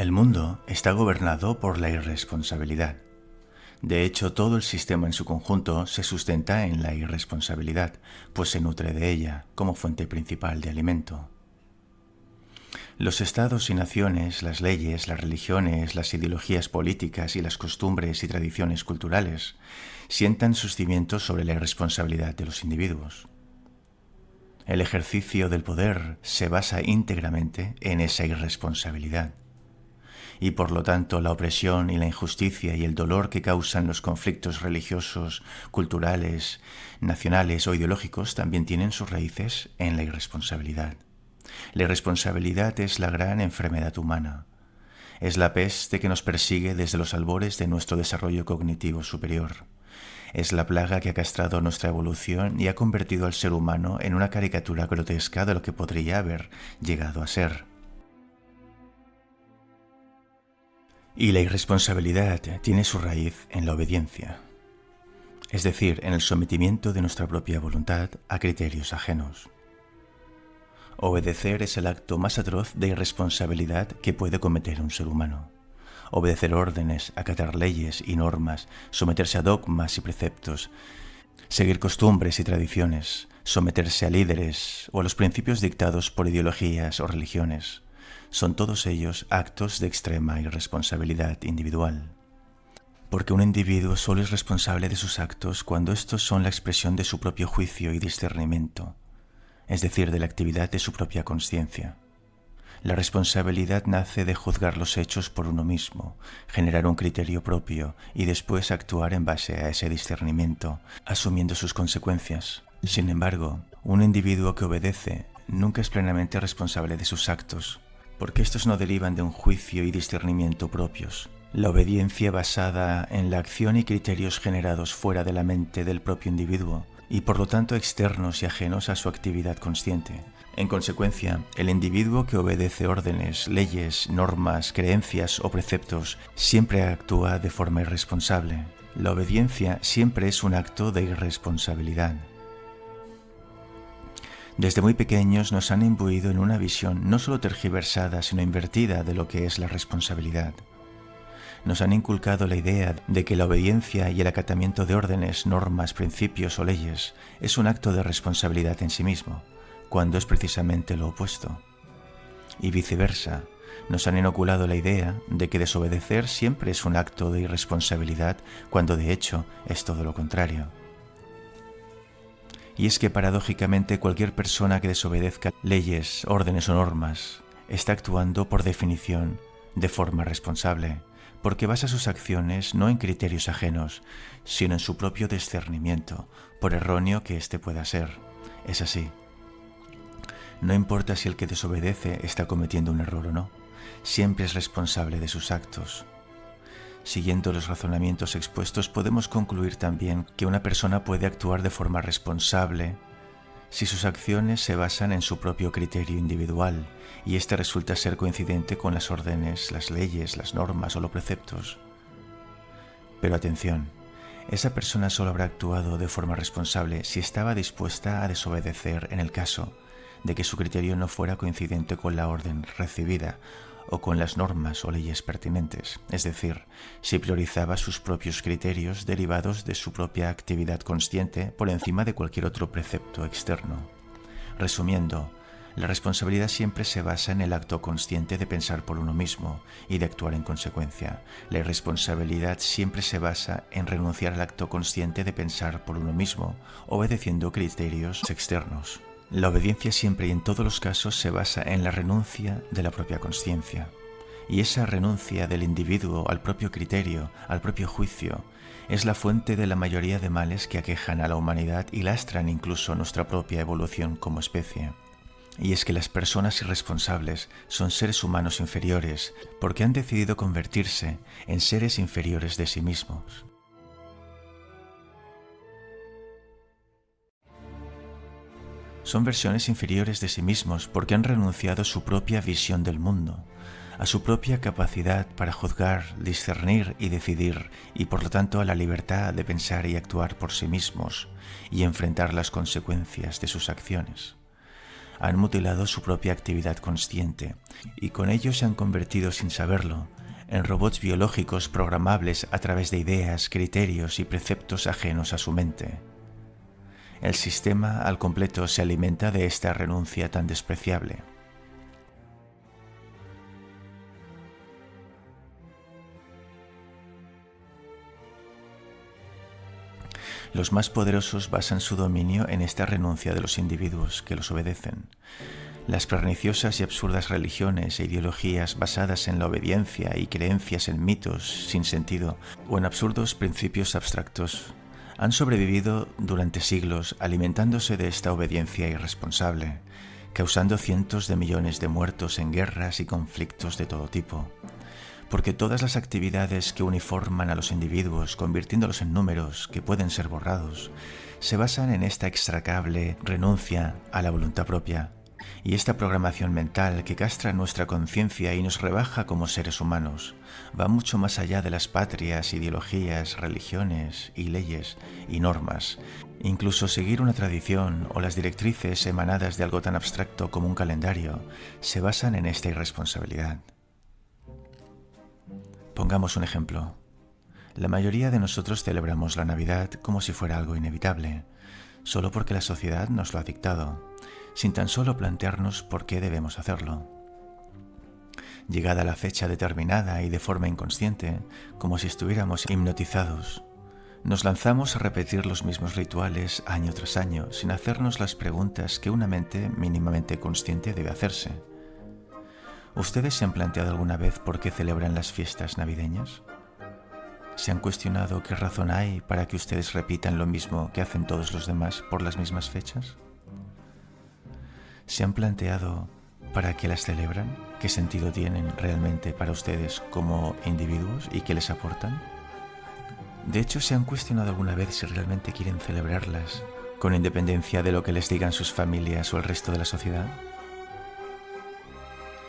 El mundo está gobernado por la irresponsabilidad. De hecho, todo el sistema en su conjunto se sustenta en la irresponsabilidad, pues se nutre de ella como fuente principal de alimento. Los estados y naciones, las leyes, las religiones, las ideologías políticas y las costumbres y tradiciones culturales sientan sus cimientos sobre la irresponsabilidad de los individuos. El ejercicio del poder se basa íntegramente en esa irresponsabilidad y por lo tanto la opresión y la injusticia y el dolor que causan los conflictos religiosos, culturales, nacionales o ideológicos también tienen sus raíces en la irresponsabilidad. La irresponsabilidad es la gran enfermedad humana. Es la peste que nos persigue desde los albores de nuestro desarrollo cognitivo superior. Es la plaga que ha castrado nuestra evolución y ha convertido al ser humano en una caricatura grotesca de lo que podría haber llegado a ser. Y la irresponsabilidad tiene su raíz en la obediencia, es decir, en el sometimiento de nuestra propia voluntad a criterios ajenos. Obedecer es el acto más atroz de irresponsabilidad que puede cometer un ser humano. Obedecer órdenes, acatar leyes y normas, someterse a dogmas y preceptos, seguir costumbres y tradiciones, someterse a líderes o a los principios dictados por ideologías o religiones, son todos ellos actos de extrema irresponsabilidad individual. Porque un individuo solo es responsable de sus actos cuando estos son la expresión de su propio juicio y discernimiento, es decir, de la actividad de su propia conciencia. La responsabilidad nace de juzgar los hechos por uno mismo, generar un criterio propio y después actuar en base a ese discernimiento, asumiendo sus consecuencias. Sin embargo, un individuo que obedece nunca es plenamente responsable de sus actos, porque estos no derivan de un juicio y discernimiento propios. La obediencia basada en la acción y criterios generados fuera de la mente del propio individuo y por lo tanto externos y ajenos a su actividad consciente. En consecuencia, el individuo que obedece órdenes, leyes, normas, creencias o preceptos siempre actúa de forma irresponsable. La obediencia siempre es un acto de irresponsabilidad. Desde muy pequeños nos han imbuido en una visión no solo tergiversada, sino invertida de lo que es la responsabilidad. Nos han inculcado la idea de que la obediencia y el acatamiento de órdenes, normas, principios o leyes es un acto de responsabilidad en sí mismo, cuando es precisamente lo opuesto. Y viceversa, nos han inoculado la idea de que desobedecer siempre es un acto de irresponsabilidad, cuando de hecho es todo lo contrario. Y es que paradójicamente cualquier persona que desobedezca leyes, órdenes o normas está actuando por definición de forma responsable, porque basa sus acciones no en criterios ajenos, sino en su propio discernimiento, por erróneo que éste pueda ser. Es así. No importa si el que desobedece está cometiendo un error o no, siempre es responsable de sus actos. Siguiendo los razonamientos expuestos podemos concluir también que una persona puede actuar de forma responsable si sus acciones se basan en su propio criterio individual y éste resulta ser coincidente con las órdenes, las leyes, las normas o los preceptos. Pero atención, esa persona solo habrá actuado de forma responsable si estaba dispuesta a desobedecer en el caso de que su criterio no fuera coincidente con la orden recibida o con las normas o leyes pertinentes, es decir, si priorizaba sus propios criterios derivados de su propia actividad consciente por encima de cualquier otro precepto externo. Resumiendo, la responsabilidad siempre se basa en el acto consciente de pensar por uno mismo y de actuar en consecuencia. La irresponsabilidad siempre se basa en renunciar al acto consciente de pensar por uno mismo, obedeciendo criterios externos. La obediencia siempre y en todos los casos se basa en la renuncia de la propia conciencia. Y esa renuncia del individuo al propio criterio, al propio juicio, es la fuente de la mayoría de males que aquejan a la humanidad y lastran incluso nuestra propia evolución como especie. Y es que las personas irresponsables son seres humanos inferiores porque han decidido convertirse en seres inferiores de sí mismos. Son versiones inferiores de sí mismos porque han renunciado a su propia visión del mundo, a su propia capacidad para juzgar, discernir y decidir, y por lo tanto a la libertad de pensar y actuar por sí mismos y enfrentar las consecuencias de sus acciones. han mutilado su propia actividad consciente y con ello se han convertido sin saberlo en robots biológicos programables a través de ideas, criterios y preceptos ajenos a su mente. El sistema al completo se alimenta de esta renuncia tan despreciable. Los más poderosos basan su dominio en esta renuncia de los individuos que los obedecen. Las perniciosas y absurdas religiones e ideologías basadas en la obediencia y creencias en mitos sin sentido o en absurdos principios abstractos han sobrevivido durante siglos alimentándose de esta obediencia irresponsable, causando cientos de millones de muertos en guerras y conflictos de todo tipo. Porque todas las actividades que uniforman a los individuos, convirtiéndolos en números que pueden ser borrados, se basan en esta extracable renuncia a la voluntad propia y esta programación mental que castra nuestra conciencia y nos rebaja como seres humanos va mucho más allá de las patrias, ideologías, religiones y leyes y normas. Incluso seguir una tradición o las directrices emanadas de algo tan abstracto como un calendario se basan en esta irresponsabilidad. Pongamos un ejemplo. La mayoría de nosotros celebramos la Navidad como si fuera algo inevitable, solo porque la sociedad nos lo ha dictado, sin tan solo plantearnos por qué debemos hacerlo. Llegada la fecha determinada y de forma inconsciente, como si estuviéramos hipnotizados, nos lanzamos a repetir los mismos rituales año tras año sin hacernos las preguntas que una mente mínimamente consciente debe hacerse. ¿Ustedes se han planteado alguna vez por qué celebran las fiestas navideñas? ¿Se han cuestionado qué razón hay para que ustedes repitan lo mismo que hacen todos los demás por las mismas fechas? ¿Se han planteado para qué las celebran? ¿Qué sentido tienen realmente para ustedes como individuos y qué les aportan? De hecho, ¿se han cuestionado alguna vez si realmente quieren celebrarlas con independencia de lo que les digan sus familias o el resto de la sociedad?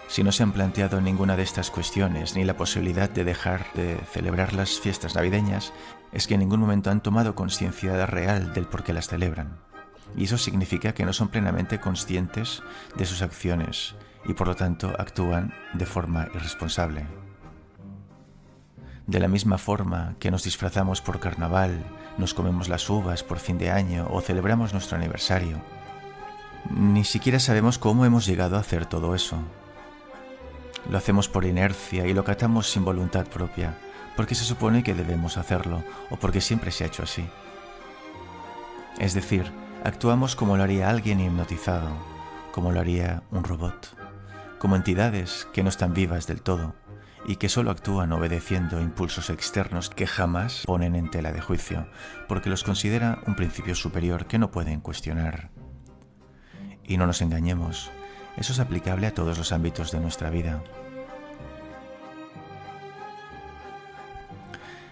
Si no se han planteado ninguna de estas cuestiones ni la posibilidad de dejar de celebrar las fiestas navideñas, es que en ningún momento han tomado conciencia real del por qué las celebran. Y eso significa que no son plenamente conscientes de sus acciones y por lo tanto actúan de forma irresponsable. De la misma forma que nos disfrazamos por carnaval, nos comemos las uvas por fin de año o celebramos nuestro aniversario, ni siquiera sabemos cómo hemos llegado a hacer todo eso. Lo hacemos por inercia y lo catamos sin voluntad propia, porque se supone que debemos hacerlo o porque siempre se ha hecho así. Es decir, actuamos como lo haría alguien hipnotizado, como lo haría un robot, como entidades que no están vivas del todo y que solo actúan obedeciendo impulsos externos que jamás ponen en tela de juicio, porque los considera un principio superior que no pueden cuestionar. Y no nos engañemos, eso es aplicable a todos los ámbitos de nuestra vida.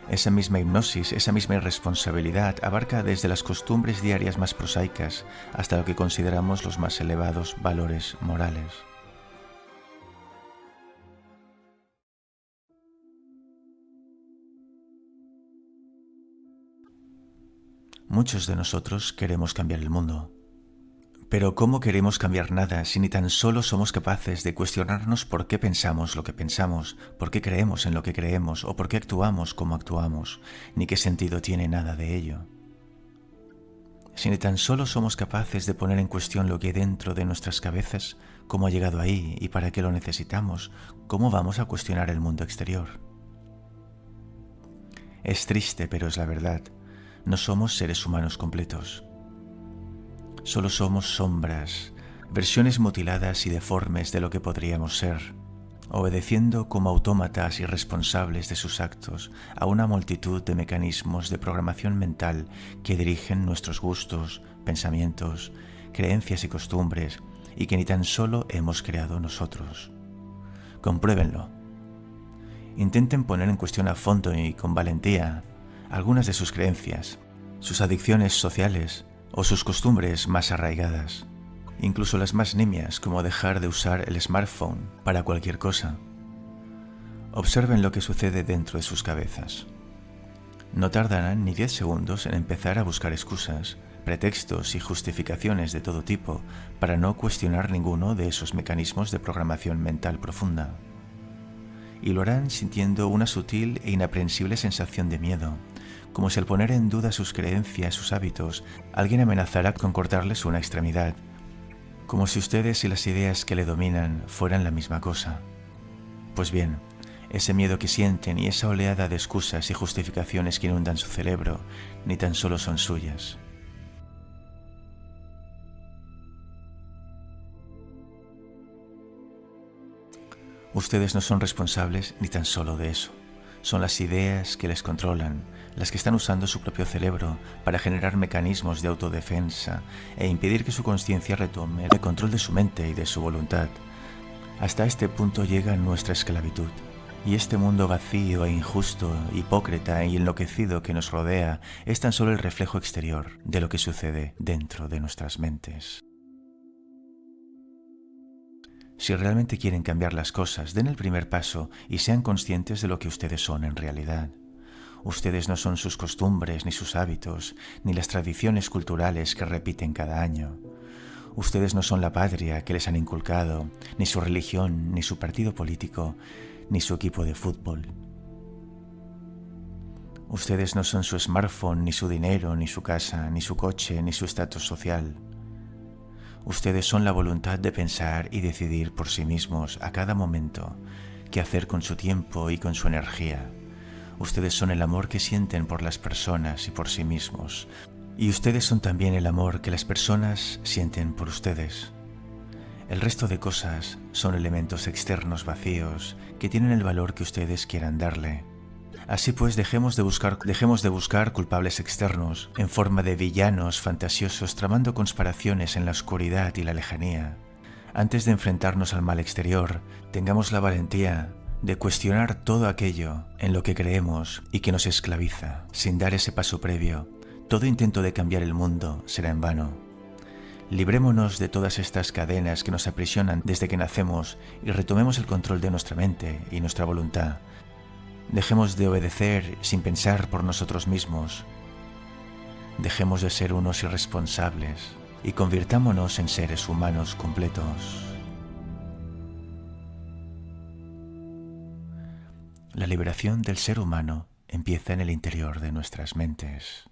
Esa misma hipnosis, esa misma irresponsabilidad abarca desde las costumbres diarias más prosaicas hasta lo que consideramos los más elevados valores morales. Muchos de nosotros queremos cambiar el mundo, pero ¿cómo queremos cambiar nada si ni tan solo somos capaces de cuestionarnos por qué pensamos lo que pensamos, por qué creemos en lo que creemos o por qué actuamos como actuamos, ni qué sentido tiene nada de ello? Si ni tan solo somos capaces de poner en cuestión lo que hay dentro de nuestras cabezas, cómo ha llegado ahí y para qué lo necesitamos, ¿cómo vamos a cuestionar el mundo exterior? Es triste, pero es la verdad. No somos seres humanos completos. Solo somos sombras, versiones mutiladas y deformes de lo que podríamos ser, obedeciendo como autómatas irresponsables de sus actos a una multitud de mecanismos de programación mental que dirigen nuestros gustos, pensamientos, creencias y costumbres y que ni tan solo hemos creado nosotros. Compruébenlo. Intenten poner en cuestión a fondo y con valentía algunas de sus creencias, sus adicciones sociales, o sus costumbres más arraigadas, incluso las más nimias como dejar de usar el smartphone para cualquier cosa. Observen lo que sucede dentro de sus cabezas. No tardarán ni 10 segundos en empezar a buscar excusas pretextos y justificaciones de todo tipo para no cuestionar ninguno de esos mecanismos de programación mental profunda. Y lo harán sintiendo una sutil e inaprensible sensación de miedo, como si al poner en duda sus creencias, sus hábitos, alguien amenazara con cortarles una extremidad, como si ustedes y las ideas que le dominan fueran la misma cosa. Pues bien, ese miedo que sienten y esa oleada de excusas y justificaciones que inundan su cerebro ni tan solo son suyas. Ustedes no son responsables ni tan solo de eso. Son las ideas que les controlan, las que están usando su propio cerebro para generar mecanismos de autodefensa e impedir que su conciencia retome el control de su mente y de su voluntad. Hasta este punto llega nuestra esclavitud. Y este mundo vacío e injusto, hipócrita y enloquecido que nos rodea es tan solo el reflejo exterior de lo que sucede dentro de nuestras mentes. Si realmente quieren cambiar las cosas, den el primer paso y sean conscientes de lo que ustedes son en realidad. Ustedes no son sus costumbres, ni sus hábitos, ni las tradiciones culturales que repiten cada año. Ustedes no son la patria que les han inculcado, ni su religión, ni su partido político, ni su equipo de fútbol. Ustedes no son su smartphone, ni su dinero, ni su casa, ni su coche, ni su estatus social. Ustedes son la voluntad de pensar y decidir por sí mismos a cada momento qué hacer con su tiempo y con su energía. Ustedes son el amor que sienten por las personas y por sí mismos. Y ustedes son también el amor que las personas sienten por ustedes. El resto de cosas son elementos externos vacíos que tienen el valor que ustedes quieran darle. Así pues, dejemos de buscar, dejemos de buscar culpables externos en forma de villanos fantasiosos tramando conspiraciones en la oscuridad y la lejanía. Antes de enfrentarnos al mal exterior, tengamos la valentía de cuestionar todo aquello en lo que creemos y que nos esclaviza. Sin dar ese paso previo, todo intento de cambiar el mundo será en vano. Librémonos de todas estas cadenas que nos aprisionan desde que nacemos y retomemos el control de nuestra mente y nuestra voluntad Dejemos de obedecer sin pensar por nosotros mismos. Dejemos de ser unos irresponsables y convirtámonos en seres humanos completos. La liberación del ser humano empieza en el interior de nuestras mentes.